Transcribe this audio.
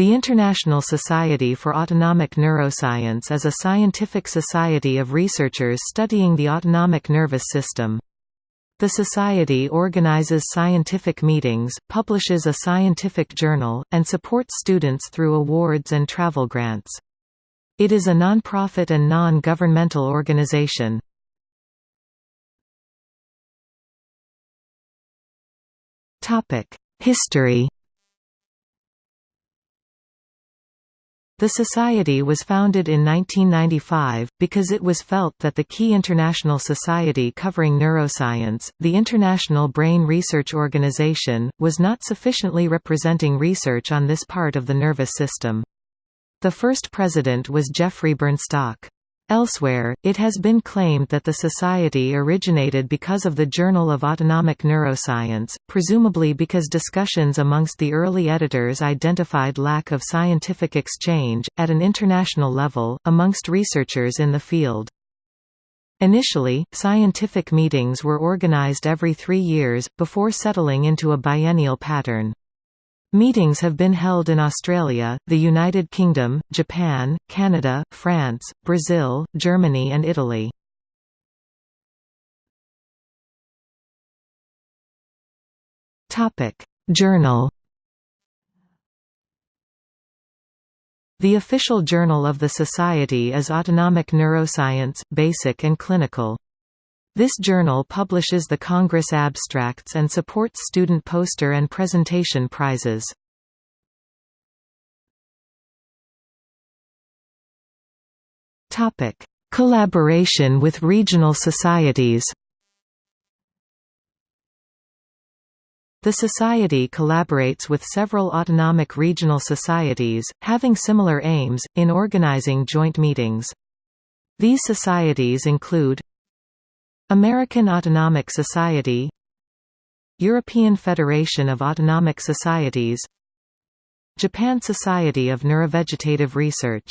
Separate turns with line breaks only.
The International Society for Autonomic Neuroscience is a scientific society of researchers studying the autonomic nervous system. The Society organizes scientific meetings, publishes a scientific journal, and supports students through awards and travel grants. It is a non-profit and non-governmental organization. History The Society was founded in 1995, because it was felt that the key international society covering neuroscience, the International Brain Research Organization, was not sufficiently representing research on this part of the nervous system. The first president was Geoffrey Burnstock. Elsewhere, it has been claimed that the society originated because of the Journal of Autonomic Neuroscience, presumably because discussions amongst the early editors identified lack of scientific exchange, at an international level, amongst researchers in the field. Initially, scientific meetings were organized every three years, before settling into a biennial pattern. Meetings have been held in Australia, the United Kingdom, Japan, Canada, France, Brazil, Germany and Italy. Journal The official journal of the Society is Autonomic Neuroscience, Basic and Clinical. This journal publishes the Congress abstracts and supports student poster and presentation prizes. Collaboration with regional societies. The Society collaborates with several autonomic regional societies, having similar aims, in organizing joint meetings. These societies include American Autonomic Society European Federation of Autonomic Societies Japan Society of Neurovegetative Research